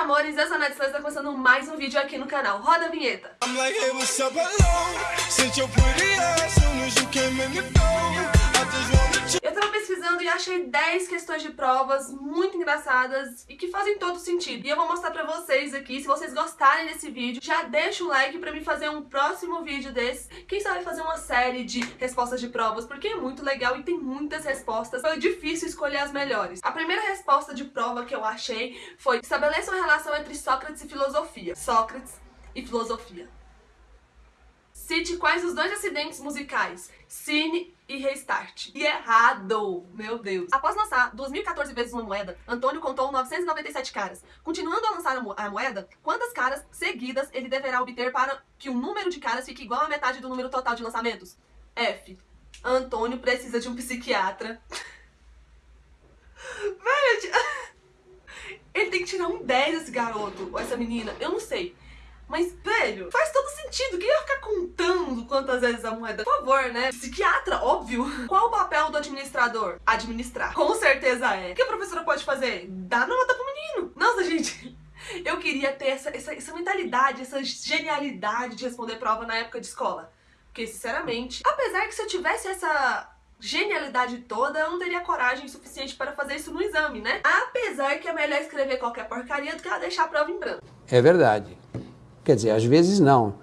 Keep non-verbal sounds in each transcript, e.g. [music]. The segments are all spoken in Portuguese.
amores, eu sou a Nath Santos, tá começando mais um vídeo aqui no canal. Roda a vinheta! Eu achei 10 questões de provas muito engraçadas e que fazem todo sentido. E eu vou mostrar pra vocês aqui, se vocês gostarem desse vídeo, já deixa o like pra mim fazer um próximo vídeo desse. Quem sabe fazer uma série de respostas de provas, porque é muito legal e tem muitas respostas. Foi difícil escolher as melhores. A primeira resposta de prova que eu achei foi estabeleça uma relação entre Sócrates e filosofia. Sócrates e filosofia. Cite quais os dois acidentes musicais, Cine e Restart. E errado! Meu Deus! Após lançar 2.014 vezes uma moeda, Antônio contou 997 caras. Continuando a lançar a, mo a moeda, quantas caras seguidas ele deverá obter para que o número de caras fique igual à metade do número total de lançamentos? F. Antônio precisa de um psiquiatra. [laughs] Velho, [laughs] ele tem que tirar um 10 esse garoto, ou essa menina, eu não sei. Mas, velho, faz todo sentido. Quem vai ficar contando quantas vezes a moeda? Por favor, né? Psiquiatra, óbvio. [laughs] Qual o papel do administrador? Administrar. Com certeza é. O que a professora pode fazer? Dar nota pro menino. Nossa, [laughs] gente... Eu queria ter essa, essa, essa mentalidade, essa genialidade de responder prova na época de escola. Porque, sinceramente, apesar que se eu tivesse essa genialidade toda, eu não teria coragem suficiente para fazer isso no exame, né? Apesar que é melhor escrever qualquer porcaria do que ela deixar a prova em branco. É verdade. Quer dizer, às vezes não.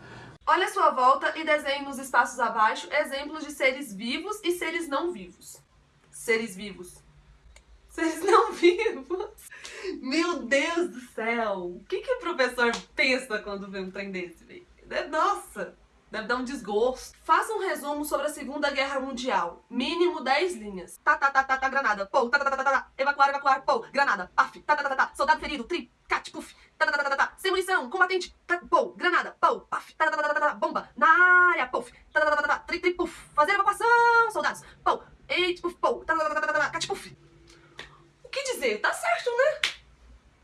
Olha a sua volta e desenhe nos espaços abaixo exemplos de seres vivos e seres não vivos. Seres vivos. Seres não [laughs] vivos. Meu Deus do céu. O que, que o professor pensa quando vê um trem desse, velho? Nossa, deve dar um desgosto. Faça um resumo sobre a Segunda Guerra Mundial. Mínimo 10 linhas. Tá, tá, tá, tá, tá, granada. Pô, tá, tá, tá, tá, tá. Evacuar, evacuar. Pô, granada. Paf. Tá, tá, tá, tá. Soldado ferido. Tri. Cat, puf. Tá, tá, tá, tá, tá. Sem munição. Combatente. Tá, pô, granada. Pô, paf. Tá, tá, tá, tá, tá. Bomba. Na área. Puf. Tá, tá, tá, tá, tá. Tri, tri, puf. Fazer evacuação, soldados. Pô. Eita, puf, pô. Tá, tá, tá, tá, tá. Cat, puf. O que dizer? Tá certo, né?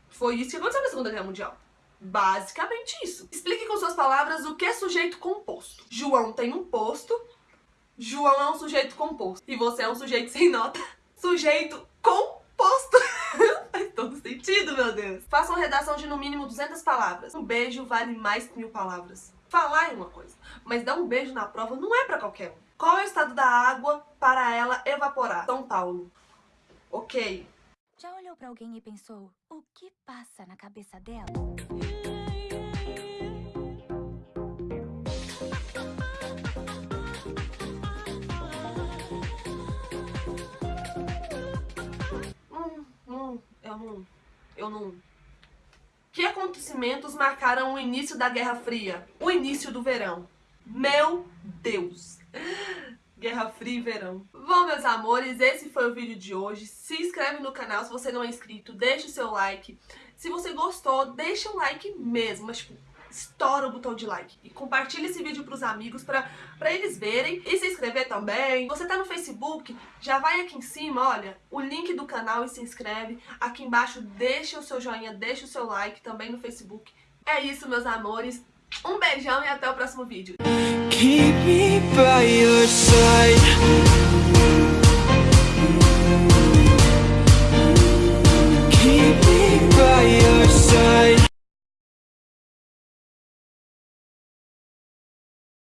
Foi isso que aconteceu na Segunda Guerra Mundial. Basicamente isso. Explique com suas palavras o que é sujeito composto. João tem um posto. João é um sujeito composto. E você é um sujeito sem nota. Sujeito composto. Todo sentido, meu Deus. Faça uma redação de no mínimo 200 palavras. Um beijo vale mais que mil palavras. Falar é uma coisa, mas dar um beijo na prova não é pra qualquer um. Qual é o estado da água para ela evaporar? São Paulo. Ok. Já olhou pra alguém e pensou, o que passa na cabeça dela? Hum, eu não... Que acontecimentos marcaram o início da Guerra Fria? O início do verão. Meu Deus! [gasps] Guerra Fria e Verão. Bom, meus amores, esse foi o vídeo de hoje. Se inscreve no canal se você não é inscrito, deixa o seu like. Se você gostou, deixa o like mesmo, mas tipo, estoura o botão de like. E compartilha esse vídeo pros amigos pra, pra eles verem. E se inscrever também. Você tá no Facebook, já vai aqui em cima, olha, o link do canal e se inscreve. Aqui embaixo deixa o seu joinha, deixa o seu like também no Facebook. É isso, meus amores. Um beijão e até o próximo vídeo.